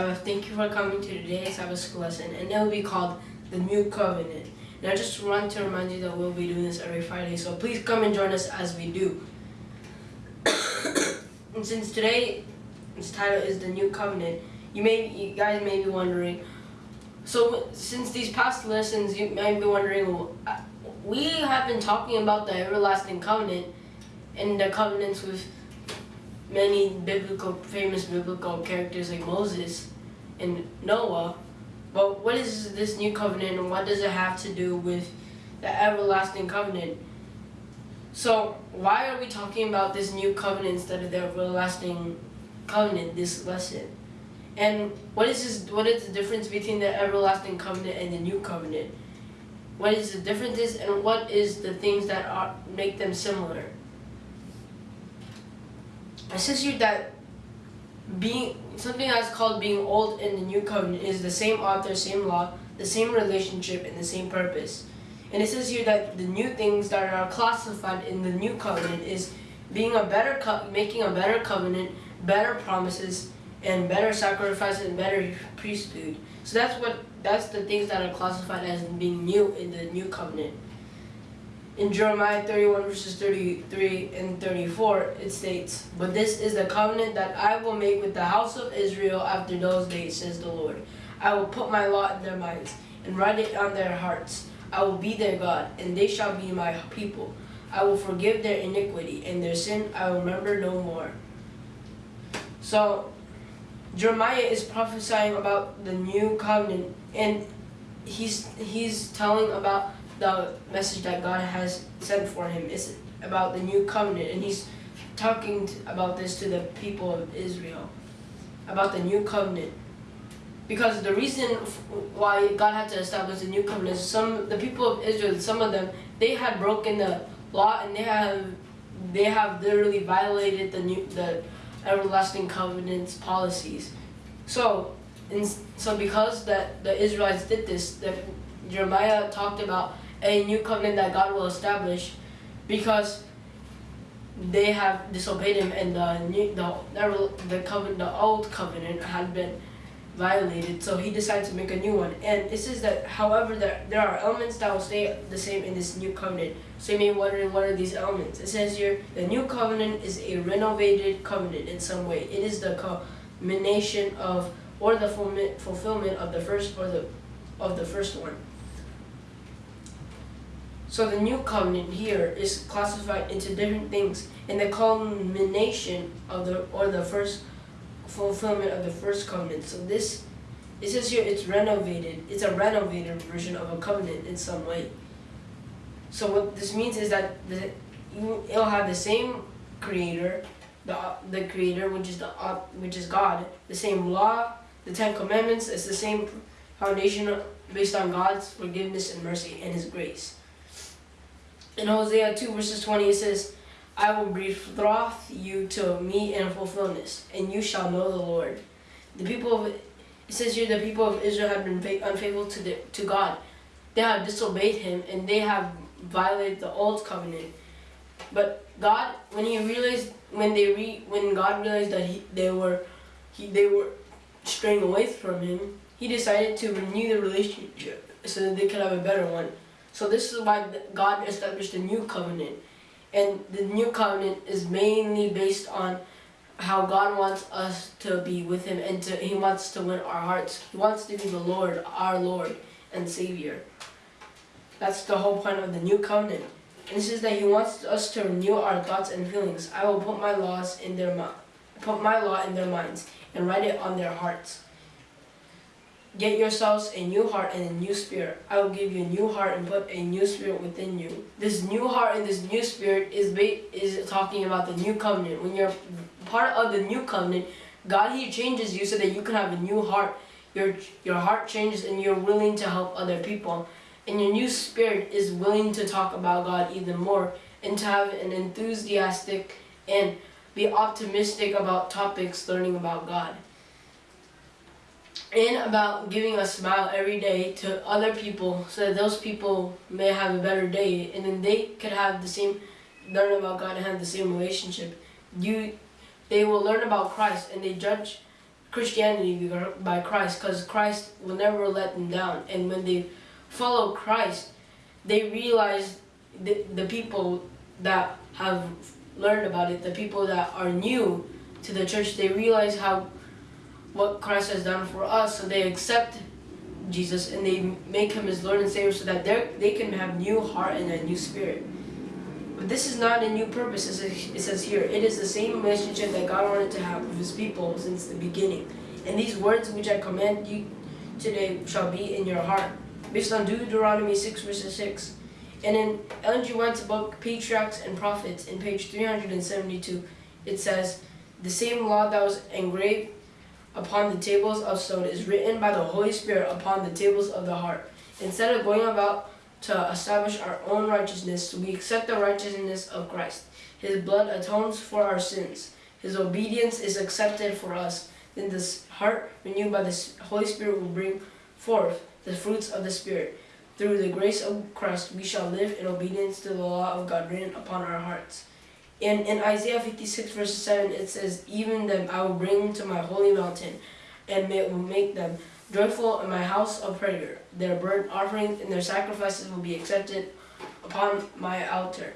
Thank you for coming to today's Sabbath school lesson, and it will be called the New Covenant. And I just want to remind you that we'll be doing this every Friday, so please come and join us as we do. and since today, its title is the New Covenant, you may, you guys may be wondering. So since these past lessons, you might be wondering, well, uh, we have been talking about the everlasting covenant and the covenants with many biblical, famous biblical characters like Moses and Noah. But what is this new covenant and what does it have to do with the everlasting covenant? So why are we talking about this new covenant instead of the everlasting covenant this lesson? And what is this, what is the difference between the everlasting covenant and the new covenant? What is the differences and what is the things that are make them similar? It says here that being something that's called being old in the new covenant is the same author, same law, the same relationship, and the same purpose. And it says here that the new things that are classified in the new covenant is being a better making a better covenant, better promises, and better sacrifices and better priesthood. So that's what that's the things that are classified as being new in the new covenant in Jeremiah 31 verses 33 and 34, it states, But this is the covenant that I will make with the house of Israel after those days, says the Lord. I will put my law in their minds and write it on their hearts. I will be their God, and they shall be my people. I will forgive their iniquity, and their sin I will remember no more. So, Jeremiah is prophesying about the new covenant, and he's he's telling about the message that God has sent for him is about the new covenant, and he's talking about this to the people of Israel, about the new covenant. Because the reason why God had to establish the new covenant is some the people of Israel, some of them, they had broken the law and they have they have literally violated the new the everlasting covenant's policies. So, in, so because that the Israelites did this, that Jeremiah talked about a new covenant that God will establish because they have disobeyed him and the new, the, the covenant the old covenant had been violated. So he decided to make a new one. And it says that however there, there are elements that will stay the same in this new covenant. So you may be wondering what are these elements? It says here the new covenant is a renovated covenant in some way. It is the culmination of or the fulfillment of the first or the of the first one so the new covenant here is classified into different things and the culmination of the or the first fulfillment of the first covenant. So this it says here it's renovated. It's a renovated version of a covenant in some way. So what this means is that the, it'll have the same creator, the the creator which is the which is God, the same law, the Ten Commandments. It's the same foundation based on God's forgiveness and mercy and His grace. In Hosea 2 verses 20 it says, I will betroth you to me in fulfillment, and you shall know the Lord. The people of, it says here the people of Israel have been unfaithful to, the, to God. They have disobeyed him and they have violated the old covenant. But God, when he realized, when they re, when God realized that he, they were, he, they were straying away from him, he decided to renew the relationship so that they could have a better one. So this is why God established a new covenant. And the new covenant is mainly based on how God wants us to be with him and to, he wants to win our hearts. He wants to be the Lord, our Lord and Savior. That's the whole point of the new covenant. And this is that he wants us to renew our thoughts and feelings. I will put my laws in their mouth, put my law in their minds and write it on their hearts. Get yourselves a new heart and a new spirit. I will give you a new heart and put a new spirit within you. This new heart and this new spirit is is talking about the new covenant. When you're part of the new covenant, God He changes you so that you can have a new heart. Your your heart changes and you're willing to help other people. And your new spirit is willing to talk about God even more and to have an enthusiastic and be optimistic about topics learning about God and about giving a smile every day to other people so that those people may have a better day and then they could have the same learn about God and have the same relationship you they will learn about Christ and they judge Christianity by Christ because Christ will never let them down. And when they follow Christ, they realize the, the people that have learned about it, the people that are new to the church, they realize how what Christ has done for us, so they accept Jesus and they make him as Lord and Savior so that they they can have new heart and a new spirit. But this is not a new purpose, as it says here. It is the same relationship that God wanted to have with his people since the beginning. And these words which I command you today shall be in your heart. Based on Deuteronomy 6 verses 6. And in Ellen G. White's book, Patriarchs and Prophets, in page 372, it says, The same law that was engraved upon the tables of stone is written by the Holy Spirit upon the tables of the heart. Instead of going about to establish our own righteousness, we accept the righteousness of Christ. His blood atones for our sins. His obedience is accepted for us. Then this heart renewed by the Holy Spirit will bring forth the fruits of the Spirit. Through the grace of Christ, we shall live in obedience to the law of God written upon our hearts. And in Isaiah 56 verse 7, it says, Even them I will bring to my holy mountain, and it will make them joyful in my house of prayer. Their burnt offerings and their sacrifices will be accepted upon my altar.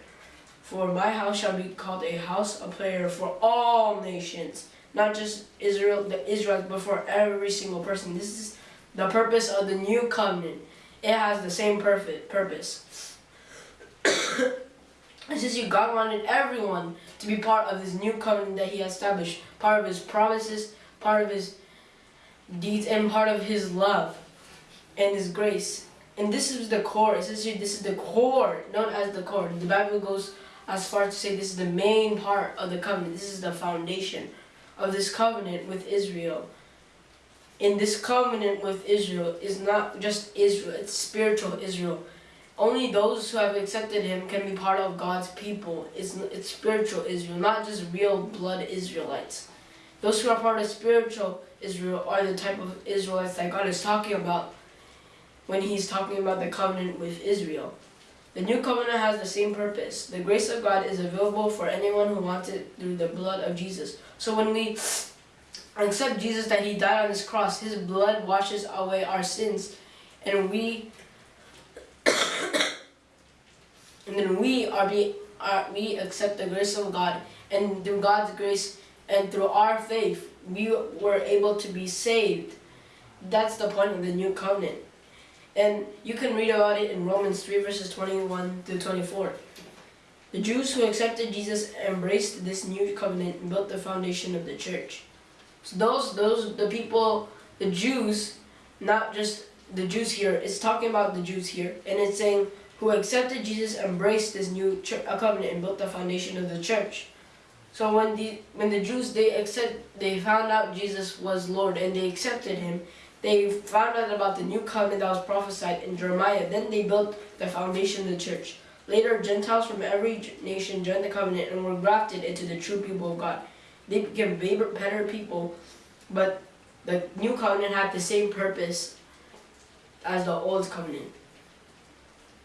For my house shall be called a house of prayer for all nations, not just Israel, the Israelites, but for every single person. This is the purpose of the new covenant. It has the same perfect purpose. And since you, God wanted everyone to be part of this new covenant that he established, part of his promises, part of his deeds, and part of his love and his grace. And this is the core. It says here, this is the core, known as the core. The Bible goes as far to say this is the main part of the covenant. This is the foundation of this covenant with Israel. In this covenant with Israel is not just Israel, it's spiritual Israel. Only those who have accepted him can be part of God's people. It's, it's spiritual Israel, not just real blood Israelites. Those who are part of spiritual Israel are the type of Israelites that God is talking about when he's talking about the covenant with Israel. The new covenant has the same purpose. The grace of God is available for anyone who wants it through the blood of Jesus. So when we accept Jesus that he died on his cross, his blood washes away our sins and we and then we are be are, we accept the grace of God. And through God's grace and through our faith we were able to be saved. That's the point of the new covenant. And you can read about it in Romans 3 verses 21 to 24 the Jews who accepted Jesus embraced this new covenant and built the foundation of the church. So those those the people the Jews not just the Jews here it's talking about the Jews here. And it's saying who accepted Jesus embraced this new covenant and built the foundation of the church. So when the when the Jews they accept they found out Jesus was Lord and they accepted him, they found out about the new covenant that was prophesied in Jeremiah. Then they built the foundation of the church. Later, Gentiles from every nation joined the covenant and were grafted into the true people of God. They became better people, but the new covenant had the same purpose as the old covenant.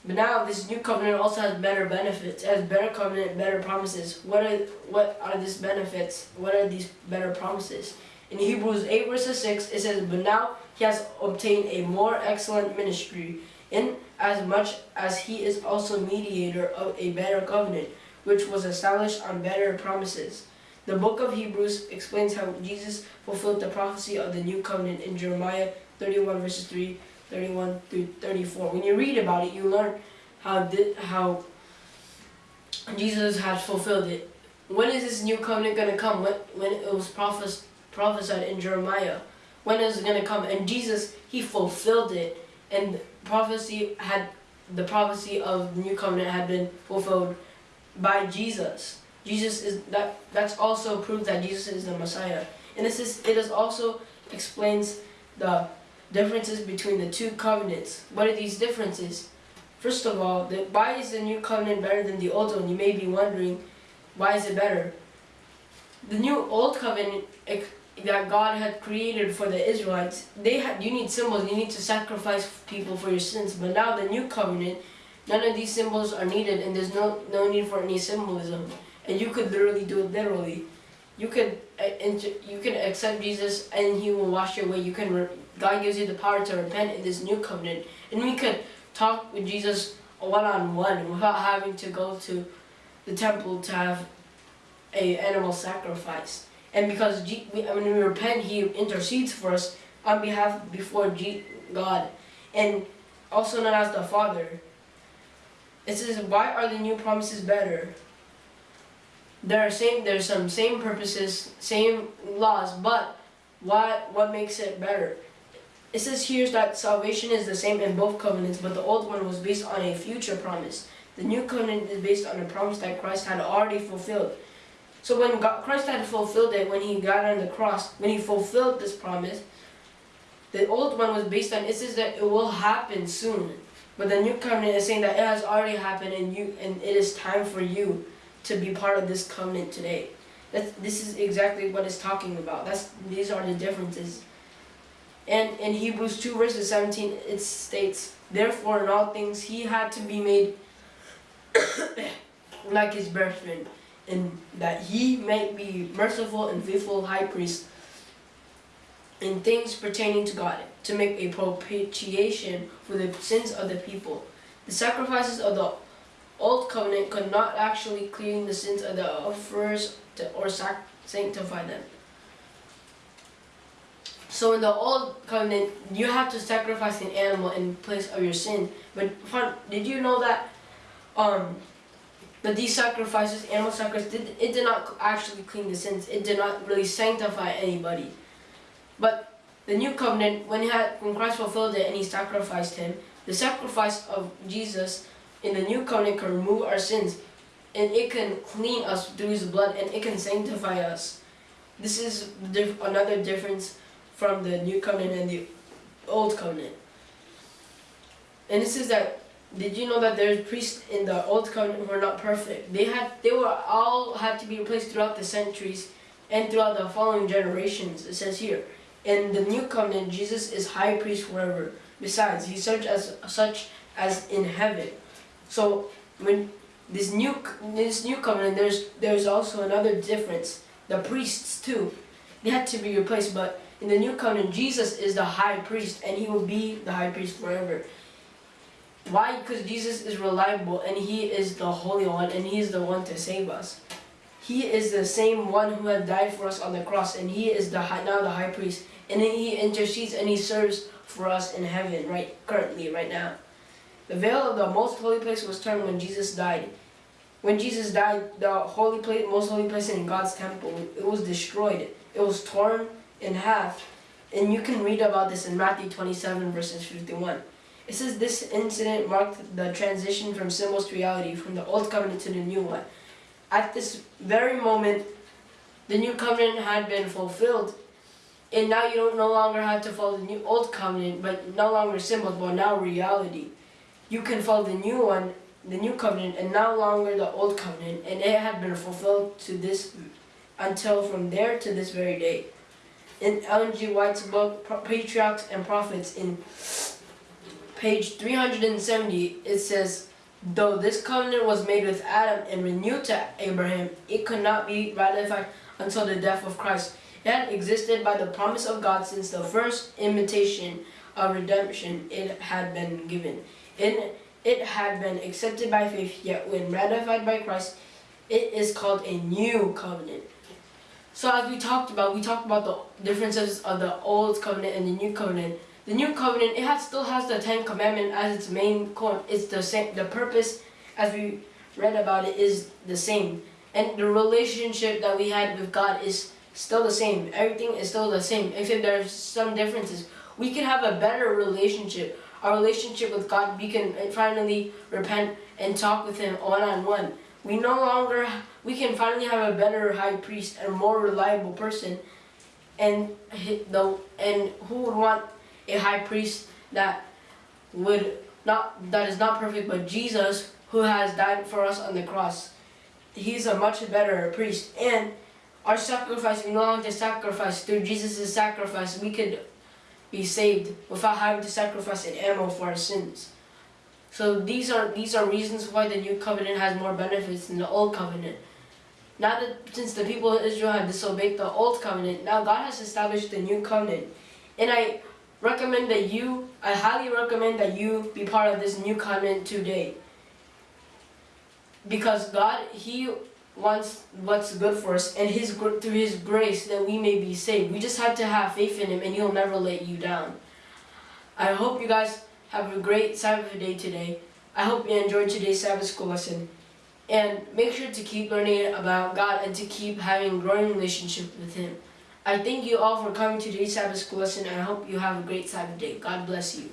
But now this new covenant also has better benefits. Has better covenant, better promises. What are what are these benefits? What are these better promises? In Hebrews 8 verses 6 it says, But now he has obtained a more excellent ministry, in as much as he is also mediator of a better covenant, which was established on better promises. The book of Hebrews explains how Jesus fulfilled the prophecy of the new covenant in Jeremiah 31 verses 3 31 through 34. When you read about it, you learn how how Jesus has fulfilled it. When is this new covenant going to come? When, when it was prophes prophesied in Jeremiah. When is it going to come? And Jesus, he fulfilled it. And prophecy had, the prophecy of the new covenant had been fulfilled by Jesus. Jesus is, that, that's also proof that Jesus is the Messiah. And this is, it is also explains the differences between the two covenants. What are these differences? First of all, the, why is the new covenant better than the old one? You may be wondering, why is it better? The new old covenant that God had created for the Israelites, they had you need symbols, you need to sacrifice people for your sins. But now the new covenant, none of these symbols are needed and there's no no need for any symbolism. And you could literally do it literally. you could uh, you can accept Jesus and He will wash away. You can God gives you the power to repent in this new covenant, and we could talk with Jesus one on one without having to go to the temple to have a animal sacrifice. And because G- when we repent, He intercedes for us on behalf before G- God, and also known as the Father. It says, "Why are the new promises better?" There are same. There's some same purposes, same laws, but what what makes it better? It says here that salvation is the same in both covenants, but the old one was based on a future promise. The new covenant is based on a promise that Christ had already fulfilled. So when God, Christ had fulfilled it, when he got on the cross, when he fulfilled this promise, the old one was based on it says that it will happen soon. But the new covenant is saying that it has already happened and you and it is time for you to be part of this covenant today. That's, this is exactly what it's talking about. That's these are the differences. And in Hebrews 2 verses 17 it states, Therefore in all things he had to be made like his brethren, and that he might be merciful and faithful high priest in things pertaining to God, to make a propitiation for the sins of the people. The sacrifices of the old covenant could not actually clean the sins of the offerers or sanctify them. So in the old covenant, you have to sacrifice an animal in place of your sin. But did you know that um, that these sacrifices, animal sacrifices, did, it did not actually clean the sins. It did not really sanctify anybody. But the new covenant, when he had when Christ fulfilled it and he sacrificed him, the sacrifice of Jesus in the new covenant can remove our sins and it can clean us through his blood and it can sanctify us. This is dif- another difference from the new covenant and the old covenant. And this is that did you know that there's priests in the old covenant who are not perfect? They had they were all had to be replaced throughout the centuries and throughout the following generations. It says here. In the new covenant, Jesus is high priest forever. Besides, he's serves as such as in heaven. So when this new this new covenant, there's there's also another difference. The priests too, they had to be replaced. But in the new covenant, Jesus is the high priest, and he will be the high priest forever. Why? Because Jesus is reliable, and he is the Holy One, and he is the one to save us. He is the same one who had died for us on the cross, and he is the high, now the high priest, and he intercedes and he serves for us in heaven, right currently, right now. The veil of the most holy place was torn when Jesus died. When Jesus died, the holy place, most holy place in God's temple, it was destroyed. It was torn in half, and you can read about this in Matthew 27 verses 51. It says this incident marked the transition from symbols to reality, from the old covenant to the new one. At this very moment, the new covenant had been fulfilled, and now you don't no longer have to follow the new old covenant, but no longer symbols, but now reality. You can follow the new one, the new covenant, and no longer the old covenant, and it had been fulfilled to this until from there to this very day. In Ellen G. White's book Patriarchs and Prophets, in page 370, it says, Though this covenant was made with Adam and renewed to Abraham, it could not be ratified until the death of Christ. It had existed by the promise of God since the first invitation of redemption it had been given. It, it had been accepted by faith, yet when ratified by Christ, it is called a new covenant. So as we talked about, we talked about the differences of the old covenant and the new covenant. The new covenant, it has, still has the Ten Commandment as its main core. It's the same. The purpose, as we read about it, is the same, and the relationship that we had with God is still the same. Everything is still the same, except there's some differences. We can have a better relationship. Our relationship with God, we can finally repent and talk with Him one on one. We no longer, we can finally have a better high priest and a more reliable person, and the and who would want a high priest that would not that is not perfect, but Jesus who has died for us on the cross. He's a much better priest, and our sacrifice, we no longer sacrifice through Jesus' sacrifice. We could be saved without having to sacrifice an animal for our sins. So these are these are reasons why the new covenant has more benefits than the old covenant. Now that since the people of Israel have disobeyed the old covenant, now God has established the new covenant. And I recommend that you, I highly recommend that you be part of this new covenant today. Because God, He wants what's good for us, and His through His grace that we may be saved. We just have to have faith in Him, and He'll never let you down. I hope you guys have a great Sabbath day today. I hope you enjoyed today's Sabbath school lesson. And make sure to keep learning about God and to keep having growing relationship with Him. I thank you all for coming to today's Sabbath school lesson and I hope you have a great Sabbath day. God bless you.